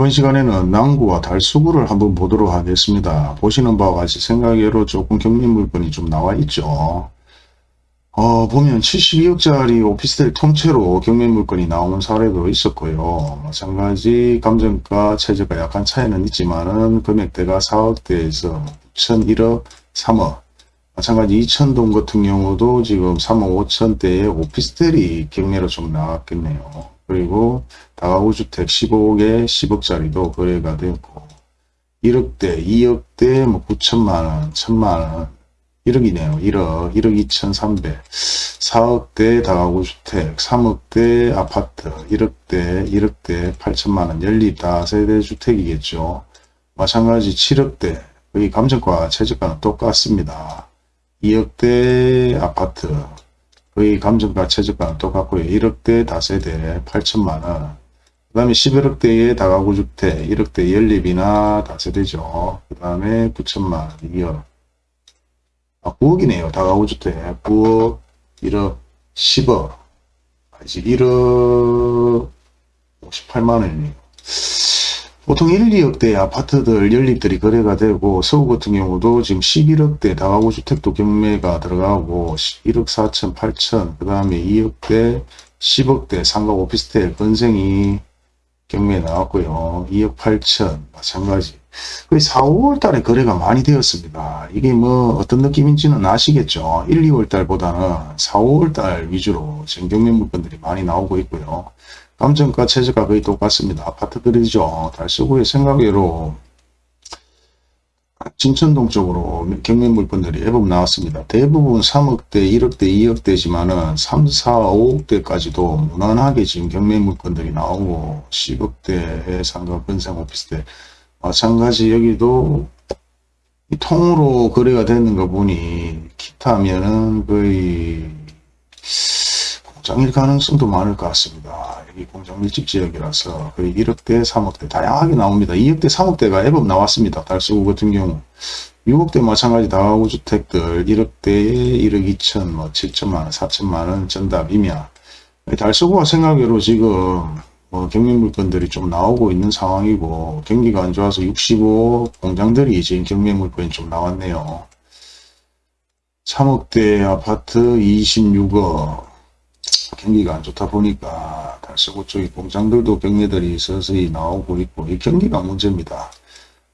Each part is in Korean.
이번 시간에는 낭구와 달수구를 한번 보도록 하겠습니다. 보시는 바와 같이 생각외로 조금 경매 물건이 좀 나와 있죠. 어, 보면 72억짜리 오피스텔 통째로 경매 물건이 나오는 사례도 있었고요. 마찬가지 감정가 최저가 약간 차이는 있지만은 금액대가 4억대에서 9천 1억 3억 마찬가지 2천동 같은 경우도 지금 3억 5천대의 오피스텔이 경매로 좀 나왔겠네요. 그리고 다가구 주택 15억에 10억짜리도 거래가 되었고 1억대, 2억대, 뭐 9천만원, 1천만원, 1억이네요. 1억, 1억 2천3백 4억대 다가구 주택, 3억대 아파트, 1억대, 1억대 8천만원 연립 다세대 주택이겠죠. 마찬가지 7억대, 거의 감정과 최저가는 똑같습니다. 2억대 아파트, 거의 감정가 최저가는 똑같고요. 1억대 다세대 8천만원 그 다음에 11억대의 다가구 주택 1억대 연립이나 다세대죠. 그 다음에 9천만원 2억 아 9억이네요. 다가구 주택 9억 1억 10억 이제 1억 58만원이네요. 보통 1, 2억대 아파트들 연립들이 거래가 되고 서울 같은 경우도 지금 11억대 다가구 주택도 경매가 들어가고 1억 4천 8천 그 다음에 2억대 10억대 상가 오피스텔 건생이 경매에 나왔고요. 2억 8천 마찬가지. 거의 4, 5월 달에 거래가 많이 되었습니다. 이게 뭐 어떤 느낌인지는 아시겠죠? 1, 2월 달보다는 4, 5월 달 위주로 지금 경매 물건들이 많이 나오고 있고요 감정가 최저가 거의 똑같습니다. 아파트들이죠. 달서구의 생각외로 진천동 쪽으로 경매 물건들이 애법 나왔습니다. 대부분 3억대, 1억대, 2억대지만은 3, 4, 5억대까지도 무난하게 지금 경매 물건들이 나오고 10억대의 상가 건생 오피스텔 마찬가지 여기도 통으로 거래가 되는 거 보니 기타면은 거의 공 장일 가능성도 많을 것 같습니다. 여기 공장 밀집 지역이라서 거의 1억대, 3억대 다양하게 나옵니다. 2억대, 3억대가 앱업 나왔습니다. 달수구 같은 경우 6억대 마찬가지 다가구 주택들 1억대에 1억 2천, 뭐 7천만원, 4천만원 전답이며 달수구가 생각외로 지금 뭐 경매 물건들이 좀 나오고 있는 상황이고 경기가 안 좋아서 65 공장들이 지금 경매 물건이 좀 나왔네요. 3억대 아파트 26억 경기가 안 좋다 보니까 달서구 쪽에 공장들도 경매들이 서서히 나오고 있고 이 경기가 문제입니다.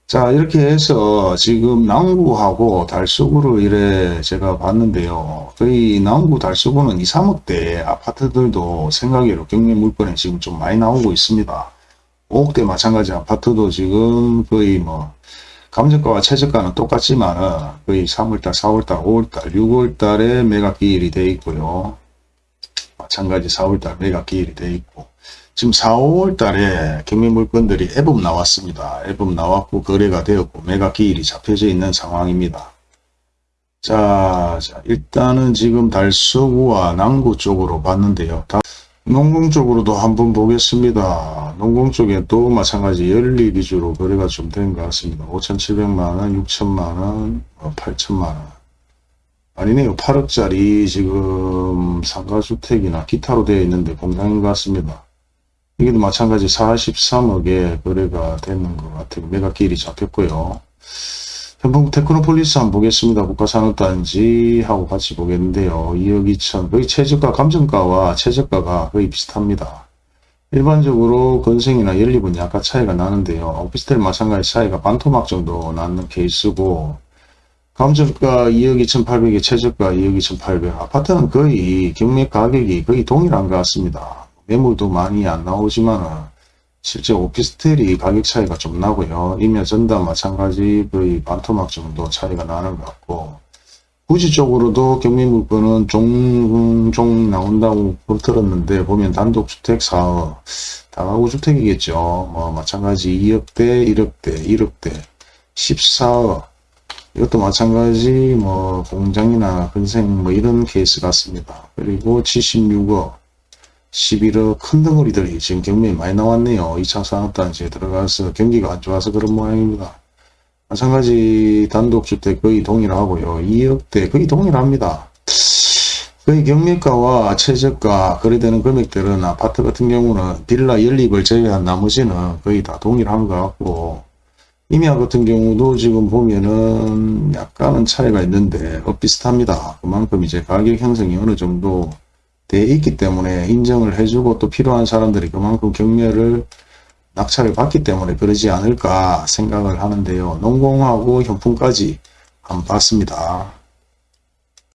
자 이렇게 해서 지금 남구하고 달서구를 이래 제가 봤는데요. 거의 남구 달서구는 2, 3억대 아파트들도 생각외로 경매 물건에 지금 좀 많이 나오고 있습니다. 5억대 마찬가지 아파트도 지금 거의 뭐 감정가와 최저가는 똑같지만 거의 3월달, 4월달, 5월달, 6월달에 매각 기일이 되어 있고요. 마찬가지 4월달 매각 기일이 되어 있고 지금 4, 5월달에 경매 물건들이 앱업 나왔습니다. 앱업 나왔고 거래가 되었고 매각 기일이 잡혀져 있는 상황입니다. 자, 자 일단은 지금 달서구와 남구 쪽으로 봤는데요. 논공 쪽으로도 한번 보겠습니다. 논공 쪽에도 마찬가지 연립 위주로 거래가 좀 된 것 같습니다. 5,700만원, 6천만원, 8천만원. 아니네요. 8억짜리 지금 상가주택이나 기타로 되어 있는데 공장인 것 같습니다. 이게도 마찬가지 43억에 거래가 되는 것 같아요. 매각기일이 잡혔고요. 현풍 테크노폴리스 한번 보겠습니다. 국가산업단지 하고 같이 보겠는데요. 2억 2천 거의 최저가 감정가와 최저가가 거의 비슷합니다. 일반적으로 건생이나 연립은 약간 차이가 나는데요. 오피스텔 마찬가지 차이가 반토막 정도 나는 케이스고 감정가 2억 2,800에 최저가 2억 2,800 아파트는 거의 경매 가격이 거의 동일한 것 같습니다. 매물도 많이 안 나오지만 실제 오피스텔이 가격 차이가 좀 나고요. 임야 전담 마찬가지 거의 반토막 정도 차이가 나는 것 같고 구지 쪽으로도 경매 물건은 종종 나온다고 들었는데 보면 단독주택 4억 다가구 주택이겠죠. 뭐 마찬가지 2억대 1억대 1억대 14억 이것도 마찬가지 뭐 공장이나 근생 뭐 이런 케이스 같습니다. 그리고 76억 11억 큰 덩어리들이 지금 경매에 많이 나왔네요. 2차 산업단지에 들어가서 경기가 안 좋아서 그런 모양입니다. 마찬가지 단독주택 거의 동일하고요. 2억대 거의 동일합니다. 거의 경매가와 최저가 거래되는 금액들은 아파트 같은 경우는 빌라 연립을 제외한 나머지는 거의 다 동일한 것 같고 임야 같은 경우도 지금 보면은 약간은 차이가 있는데 어, 비슷합니다. 그만큼 이제 가격 형성이 어느 정도 돼 있기 때문에 인정을 해주고 또 필요한 사람들이 그만큼 경매를 낙찰을 받기 때문에 그러지 않을까 생각을 하는데요. 농공하고 현품까지 한번 봤습니다.